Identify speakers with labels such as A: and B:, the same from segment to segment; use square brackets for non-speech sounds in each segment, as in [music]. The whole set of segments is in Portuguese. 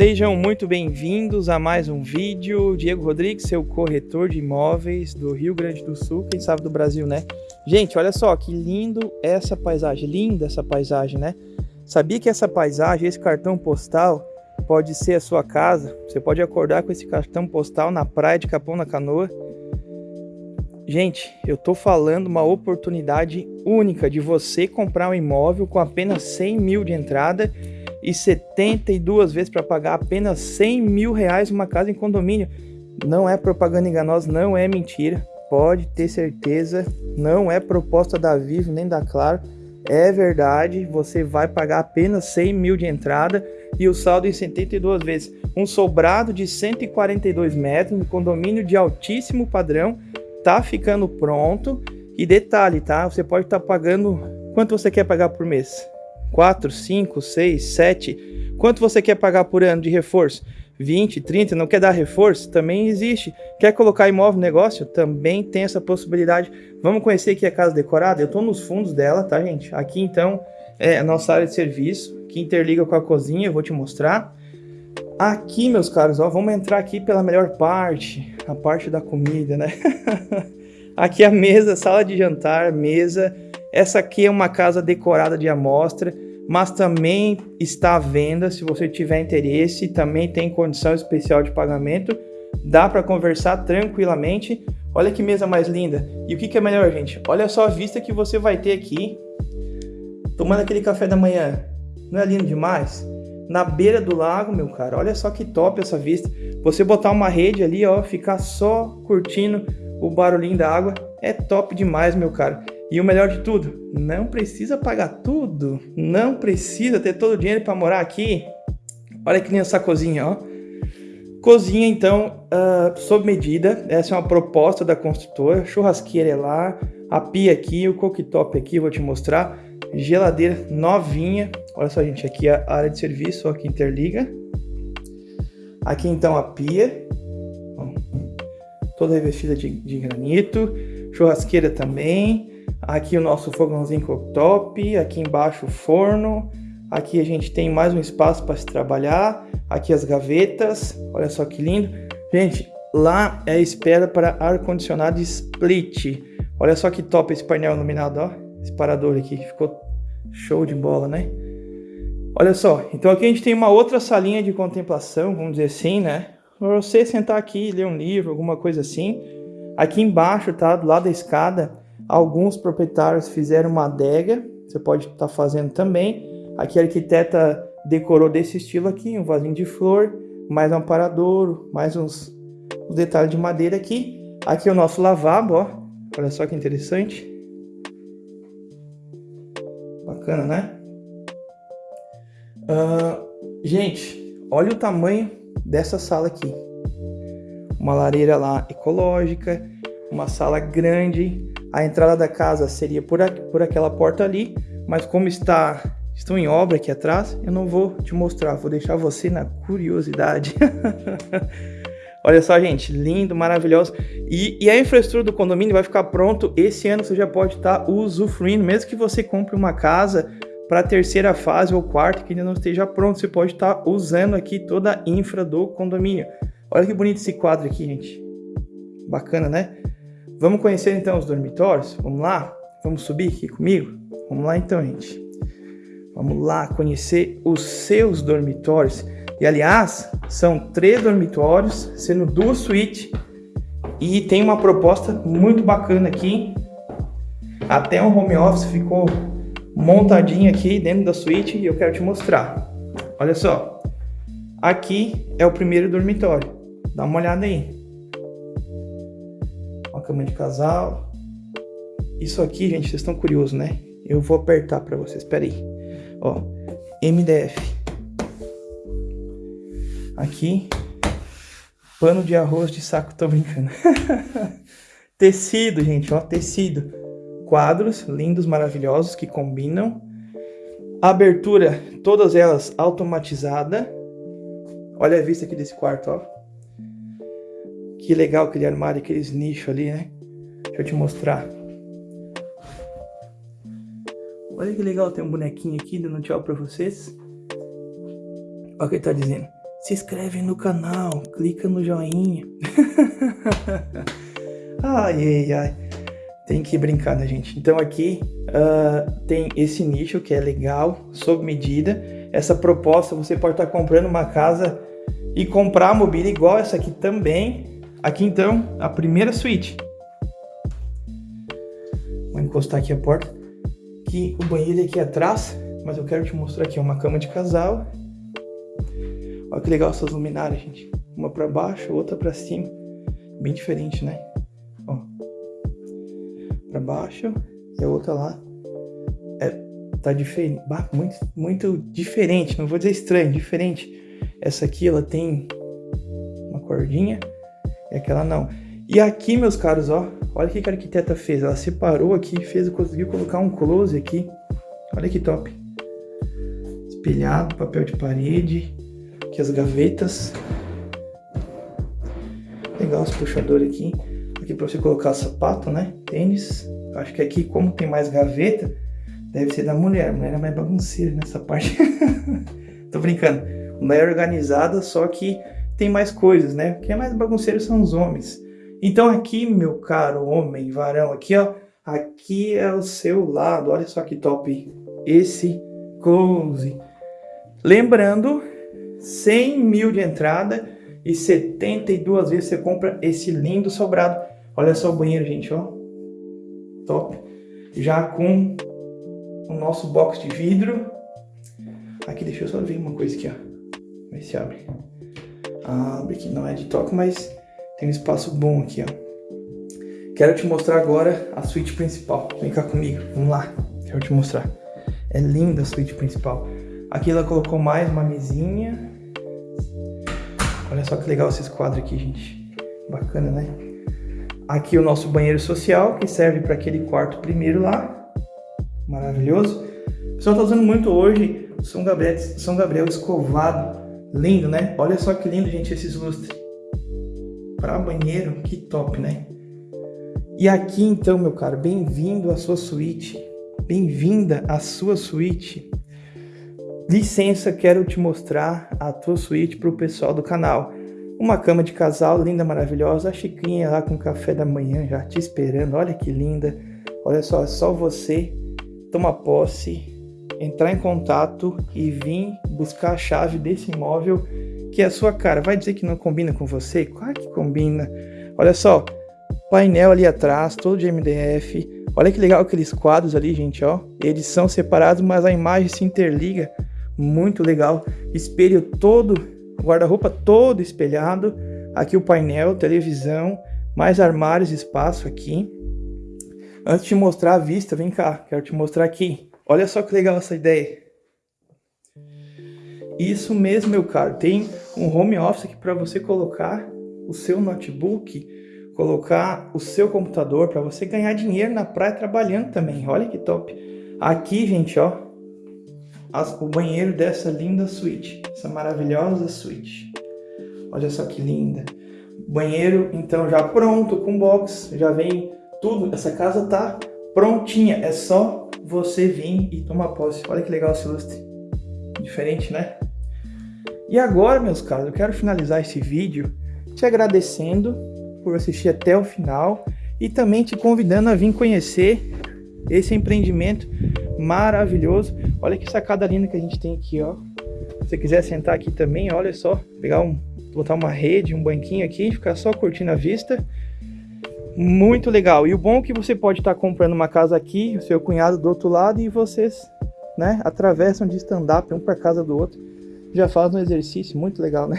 A: Sejam muito bem-vindos a mais um vídeo. Diego Rodrigues, seu corretor de imóveis do Rio Grande do Sul, quem sabe do Brasil, né? Gente, olha só que lindo essa paisagem, linda essa paisagem, né? Sabia que essa paisagem, esse cartão postal, pode ser a sua casa? Você pode acordar com esse cartão postal na praia de Capão na Canoa. Gente, eu tô falando uma oportunidade única de você comprar um imóvel com apenas 100 mil de entrada e 72 vezes para pagar apenas 100 mil reais uma casa em condomínio. Não é propaganda enganosa, não é mentira. Pode ter certeza, não é proposta da Vivo nem da Claro. É verdade, você vai pagar apenas 100 mil de entrada e o saldo em 72 vezes. Um sobrado de 142 metros, um condomínio de altíssimo padrão, tá ficando pronto. E detalhe, tá? Você pode estar tá pagando quanto você quer pagar por mês? 4, 5, 6, 7. Quanto você quer pagar por ano de reforço? 20, 30, não quer dar reforço? Também existe. Quer colocar imóvel no negócio? Também tem essa possibilidade. Vamos conhecer aqui a casa decorada? Eu estou nos fundos dela, tá, gente? Aqui, então, é a nossa área de serviço, que interliga com a cozinha, eu vou te mostrar. Aqui, meus caros, ó, vamos entrar aqui pela melhor parte, a parte da comida, né? [laughs] aqui a mesa, sala de jantar, mesa essa aqui é uma casa decorada de amostra, mas também está à venda se você tiver interesse, também tem condição especial de pagamento, dá para conversar tranquilamente. Olha que mesa mais linda. E o que, que é melhor, gente? Olha só a vista que você vai ter aqui, tomando aquele café da manhã. Não é lindo demais? Na beira do lago, meu cara, olha só que top essa vista. Você botar uma rede ali, ó, ficar só curtindo o barulhinho da água, é top demais, meu cara. E o melhor de tudo, não precisa pagar tudo, não precisa ter todo o dinheiro para morar aqui. Olha que linda essa cozinha, ó. Cozinha, então, uh, sob medida. Essa é uma proposta da construtora. Churrasqueira é lá, a pia aqui, o cooktop aqui, vou te mostrar. Geladeira novinha. Olha só, gente, aqui a área de serviço, ó, que interliga. Aqui, então, a pia. Ó, toda revestida de, de granito. Churrasqueira também. Aqui o nosso fogãozinho cooktop, aqui embaixo o forno, aqui a gente tem mais um espaço para se trabalhar, aqui as gavetas, olha só que lindo. Gente, lá é a espera para ar-condicionado split. Olha só que top esse painel iluminado, ó. Esse parador aqui, ficou show de bola, né? Olha só, então aqui a gente tem uma outra salinha de contemplação, vamos dizer assim, né? Para você sentar aqui, ler um livro, alguma coisa assim. Aqui embaixo, tá? Do lado da escada, Alguns proprietários fizeram uma adega, você pode estar tá fazendo também. Aqui a arquiteta decorou desse estilo aqui, um vasinho de flor, mais um aparador, mais uns, uns detalhes de madeira aqui. Aqui é o nosso lavabo, ó. Olha só que interessante. Bacana, né? Uh, gente, olha o tamanho dessa sala aqui. Uma lareira lá ecológica, uma sala grande, a entrada da casa seria por, por aquela porta ali, mas como está estão em obra aqui atrás, eu não vou te mostrar, vou deixar você na curiosidade. [laughs] Olha só, gente, lindo, maravilhoso. E, e, a infraestrutura do condomínio vai ficar pronto esse ano, você já pode estar tá usufruindo, mesmo que você compre uma casa para a terceira fase ou quarta que ainda não esteja pronto, você pode estar tá usando aqui toda a infra do condomínio. Olha que bonito esse quadro aqui, gente. Bacana, né? Vamos conhecer então os dormitórios? Vamos lá? Vamos subir aqui comigo? Vamos lá então, gente. Vamos lá conhecer os seus dormitórios. E aliás, são três dormitórios, sendo duas suítes. E tem uma proposta muito bacana aqui. Até um home office ficou montadinho aqui dentro da suíte e eu quero te mostrar. Olha só. Aqui é o primeiro dormitório Dá uma olhada aí. Cama de casal. Isso aqui, gente, vocês estão curiosos, né? Eu vou apertar para vocês. Espera aí. Ó, MDF. Aqui, pano de arroz de saco, tô brincando. [laughs] tecido, gente, ó, tecido. Quadros lindos, maravilhosos que combinam. Abertura, todas elas automatizada. Olha a vista aqui desse quarto, ó. Que legal aquele armário, aqueles nichos ali, né? Deixa eu te mostrar. Olha que legal, tem um bonequinho aqui dando tchau pra vocês. Olha o que ele tá dizendo. Se inscreve no canal, clica no joinha. [laughs] ai, ai, ai. Tem que brincar, né, gente? Então aqui uh, tem esse nicho que é legal, sob medida. Essa proposta, você pode estar comprando uma casa e comprar a mobília igual essa aqui também. Aqui então, a primeira suíte. Vou encostar aqui a porta que o banheiro é aqui atrás, mas eu quero te mostrar aqui uma cama de casal. Olha que legal essas luminárias, gente. Uma para baixo, outra para cima. Bem diferente, né? Ó. Para baixo e a outra lá. É, tá diferente. Muito, muito diferente. Não vou dizer estranho, diferente. Essa aqui, ela tem uma cordinha. E aquela não. E aqui, meus caros, ó, olha o que a arquiteta fez. Ela separou aqui, fez, conseguiu colocar um close aqui. Olha que top. Espelhado, papel de parede. Aqui as gavetas. Legal os puxadores aqui. Aqui para você colocar sapato, né? Tênis. Acho que aqui, como tem mais gaveta, deve ser da mulher. A mulher é mais bagunceira nessa parte. [laughs] Tô brincando. Mulher organizada, só que tem mais coisas, né? Quem é mais bagunceiro são os homens. Então aqui, meu caro homem, varão, aqui ó, aqui é o seu lado, olha só que top esse close. Lembrando, 100 mil de entrada e 72 vezes você compra esse lindo sobrado. Olha só o banheiro, gente, ó, top. Já com o nosso box de vidro. Aqui, deixa eu só ver uma coisa aqui, ó. Ver se abre. Abre aqui, não é de toque, mas tem um espaço bom aqui, ó. Quero te mostrar agora a suíte principal. Vem cá comigo, vamos lá. Quero te mostrar. É linda a suíte principal. Aqui ela colocou mais uma mesinha. Olha só que legal esses quadros aqui, gente. Bacana, né? Aqui o nosso banheiro social, que serve para aquele quarto primeiro lá. Maravilhoso. O pessoal tá usando muito hoje São Gabriel, São Gabriel escovado. Lindo, né? Olha só que lindo, gente, esses lustres para banheiro, que top, né? E aqui então, meu caro, bem-vindo à sua suíte. Bem-vinda à sua suíte. Licença, quero te mostrar a tua suíte para o pessoal do canal. Uma cama de casal linda, maravilhosa, a xicrinha lá com café da manhã já te esperando. Olha que linda. Olha só, só você toma posse, entrar em contato e vir buscar a chave desse imóvel que é a sua cara. Vai dizer que não combina com você? Claro que combina. Olha só, painel ali atrás, todo de MDF. Olha que legal aqueles quadros ali, gente, ó. Eles são separados, mas a imagem se interliga. Muito legal. Espelho todo, guarda-roupa todo espelhado. Aqui o painel, televisão, mais armários, espaço aqui. Antes de mostrar a vista, vem cá, quero te mostrar aqui. Olha só que legal essa ideia. Isso mesmo, meu caro. Tem um home office aqui para você colocar o seu notebook, colocar o seu computador para você ganhar dinheiro na praia trabalhando também. Olha que top. Aqui, gente, ó, as, o banheiro dessa linda suíte, essa maravilhosa suíte. Olha só que linda. Banheiro, então, já pronto, com box, já vem tudo. Essa casa tá prontinha, é só você vir e tomar posse. Olha que legal esse lustre. Diferente, né? E agora, meus caros, eu quero finalizar esse vídeo te agradecendo por assistir até o final e também te convidando a vir conhecer esse empreendimento maravilhoso. Olha que sacada linda que a gente tem aqui, ó. Se você quiser sentar aqui também, olha só, pegar um, botar uma rede, um banquinho aqui, ficar só curtindo a vista. Muito legal. E o bom é que você pode estar comprando uma casa aqui, o seu cunhado do outro lado e vocês, né, atravessam de stand-up um para casa do outro já faz um exercício muito legal, né?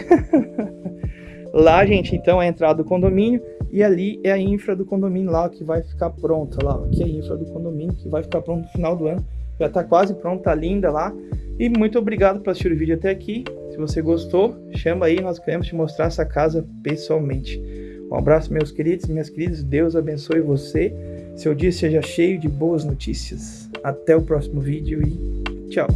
A: [laughs] Lá, gente, então é a entrada do condomínio e ali é a infra do condomínio lá que vai ficar pronta lá. Aqui é a infra do condomínio que vai ficar pronto no final do ano. Já tá quase pronta, tá linda lá. E muito obrigado por assistir o vídeo até aqui. Se você gostou, chama aí, nós queremos te mostrar essa casa pessoalmente. Um abraço, meus queridos e minhas queridas. Deus abençoe você. Seu dia seja cheio de boas notícias. Até o próximo vídeo e tchau.